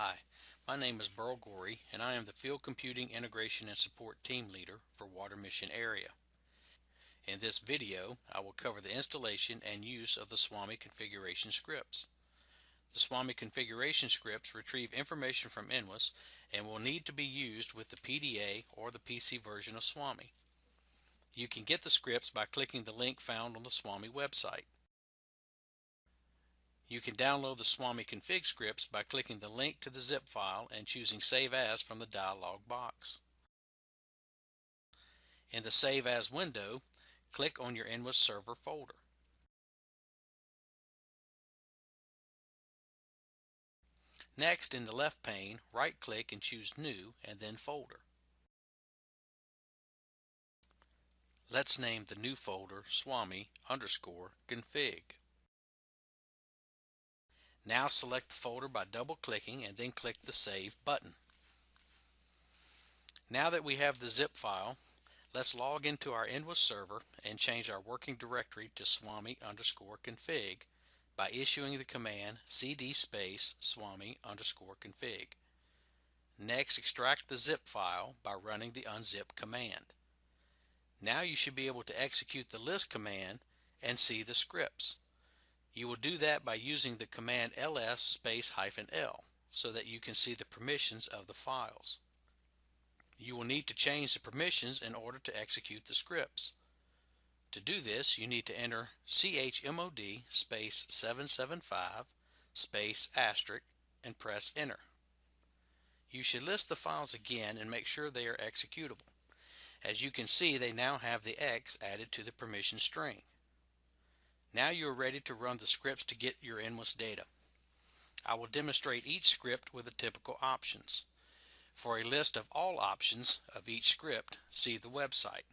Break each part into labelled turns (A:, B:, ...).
A: Hi, my name is Burl Gorey and I am the Field Computing Integration and Support Team Leader for Water Mission Area. In this video, I will cover the installation and use of the SWAMI configuration scripts. The SWAMI configuration scripts retrieve information from NWIS and will need to be used with the PDA or the PC version of SWAMI. You can get the scripts by clicking the link found on the SWAMI website. You can download the SWAMI config scripts by clicking the link to the zip file and choosing Save As from the dialog box. In the Save As window, click on your NWIS server folder. Next, in the left pane, right-click and choose New and then Folder. Let's name the new folder swami underscore config. Now select the folder by double-clicking and then click the Save button. Now that we have the zip file, let's log into our NWIS server and change our working directory to swami underscore config by issuing the command cd space swami underscore config. Next, extract the zip file by running the unzip command. Now you should be able to execute the list command and see the scripts. You will do that by using the command ls space hyphen l so that you can see the permissions of the files. You will need to change the permissions in order to execute the scripts. To do this, you need to enter chmod space 775 space asterisk and press enter. You should list the files again and make sure they are executable. As you can see, they now have the X added to the permission string. Now you are ready to run the scripts to get your NWIS data. I will demonstrate each script with the typical options. For a list of all options of each script, see the website.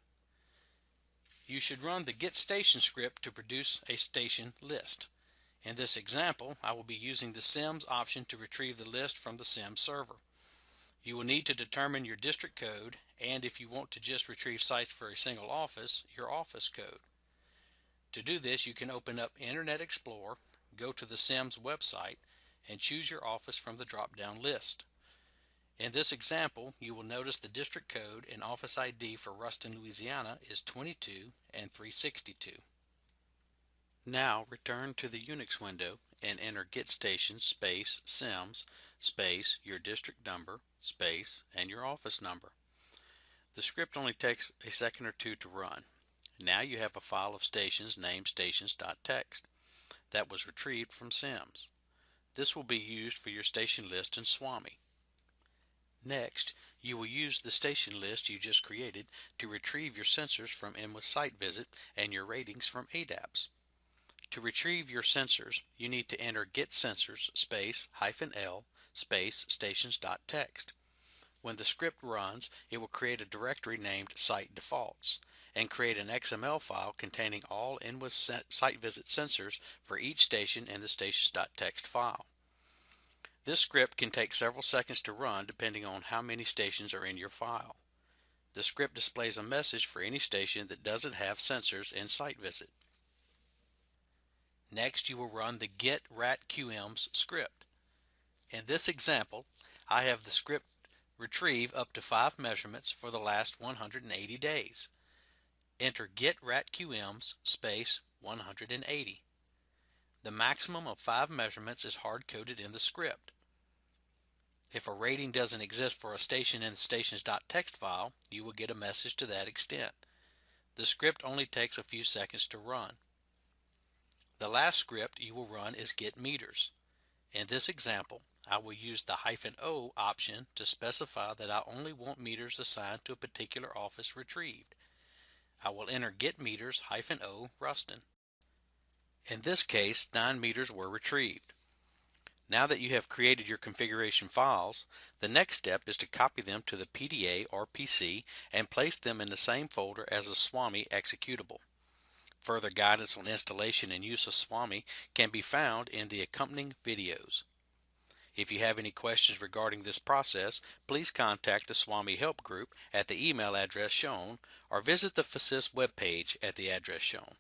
A: You should run the get station script to produce a station list. In this example, I will be using the SIMS option to retrieve the list from the SIMS server. You will need to determine your district code and if you want to just retrieve sites for a single office, your office code. To do this, you can open up Internet Explorer, go to the SIMS website, and choose your office from the drop-down list. In this example, you will notice the district code and office ID for Ruston, Louisiana is 22 and 362. Now return to the Unix window and enter get station space sims space your district number space and your office number. The script only takes a second or two to run. Now you have a file of stations named stations.txt that was retrieved from SIMS. This will be used for your station list in SWAMI. Next, you will use the station list you just created to retrieve your sensors from NWIS Site Visit and your ratings from ADAPS. To retrieve your sensors, you need to enter get sensors space hyphen L space stations.txt. When the script runs, it will create a directory named site defaults and create an XML file containing all NWIS site visit sensors for each station in the stations.txt file. This script can take several seconds to run depending on how many stations are in your file. The script displays a message for any station that doesn't have sensors in site visit. Next you will run the get ratqms script. In this example I have the script retrieve up to 5 measurements for the last 180 days. Enter get ratqms space 180. The maximum of 5 measurements is hard-coded in the script. If a rating doesn't exist for a station in the stations.txt file, you will get a message to that extent. The script only takes a few seconds to run. The last script you will run is get meters. In this example, I will use the hyphen "-o" option to specify that I only want meters assigned to a particular office retrieved. I will enter get meters hyphen "-o" Ruston. In this case, 9 meters were retrieved. Now that you have created your configuration files, the next step is to copy them to the PDA or PC and place them in the same folder as the SWAMI executable. Further guidance on installation and use of SWAMI can be found in the accompanying videos. If you have any questions regarding this process, please contact the SWAMI Help Group at the email address shown or visit the FASIS webpage at the address shown.